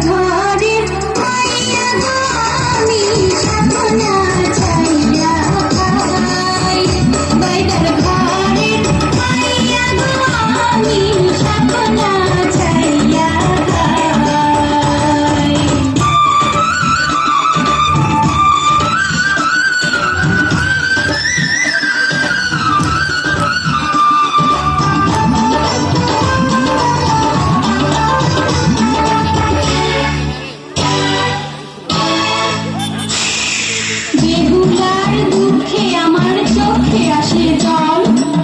Bye. তুলার দুঃখে আমার চোখে আসে জল